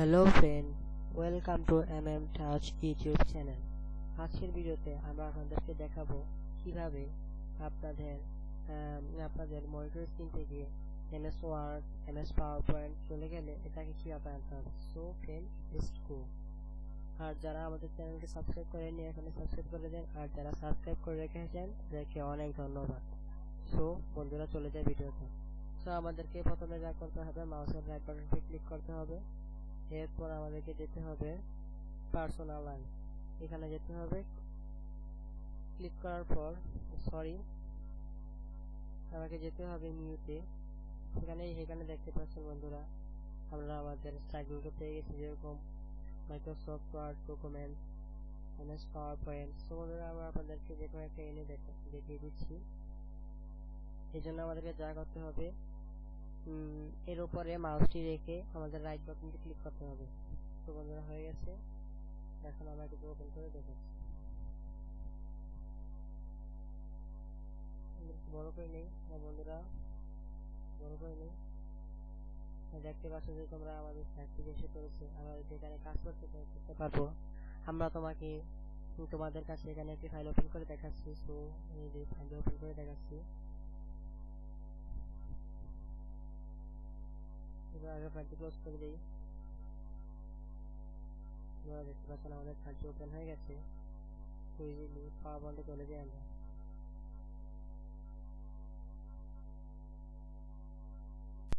Hello friend welcome to M M touch YouTube channel আজকের ভিডিওতে আমরা আপনাদেরকে দেখাবো কীভাবে আপনাদের আপনাদের মনিটর স্ক্রিন থেকে MS Word MS PowerPoint চলে গেলে এটাকে কীভাবে আনতে হবে? সো ফ্রেন্ড লেটস আর যারা আমাদের চ্যানেলকে সাবস্ক্রাইব করেননি এখানে সাবস্ক্রাইব করে দেন। আর যারা সাবস্ক্রাইব করে রেখেছেন তাদেরকে অনেক ধন্যবাদ। সো বন্ধুরা, চলে যায় ভিডিওতে। সো আমাদেরকে প্রথমে যা করতে হবে মাউসের রাইট বাটনটি ক্লিক করতে হবে। এরপর আমাদেরকে যেতে হবে পার্সোনাল এখানে যেতে হবে। ক্লিক করার পর সরি আমাকে যেতে হবে নিউতে এখানে এখানে দেখতে পাচ্ছেন বন্ধুরা, আমরা আমাদের স্ট্রাইকগুলোকে পেয়ে গেছি যেরকম Microsoft Word document MS PowerPoint so বন্ধুরা, আমরা আপনাদেরকে যে কোনো একটা এনে দেখিয়ে দিচ্ছি। এই জন্য আমাদেরকে যা করতে হবে এর উপরে মাউসটি রেখে আমাদের রাইট বাটনটি ক্লিক করতে হবে। তো বন্ধুরা হয়ে গেছে। এখন আমরা এটিকে ওপেন করে দেখাচ্ছি বড় করে নেই হ্যাঁ বন্ধুরা। বড় করে নেই। হ্যাঁ, দেখতে পাচ্ছ যে তোমরা আমাদের সাইটটি এসে পড়েছে আমরা যদি এখানে কাজ করতে করতে পারব। আমরা তোমাকে তোমাদের কাছে এখানে একটি ফাইল ওপেন করে দেখাচ্ছি। সো এই যে ফাইল ওপেন করে দেখাচ্ছি এবার আগে ফাইলটি ক্লোজ করে দিই। আপনারা দেখতে পাচ্ছেন আমাদের ফাইলটি ওপেন হয়ে গেছে। তো ইজিলি বন্ধ চলে যাই আমরা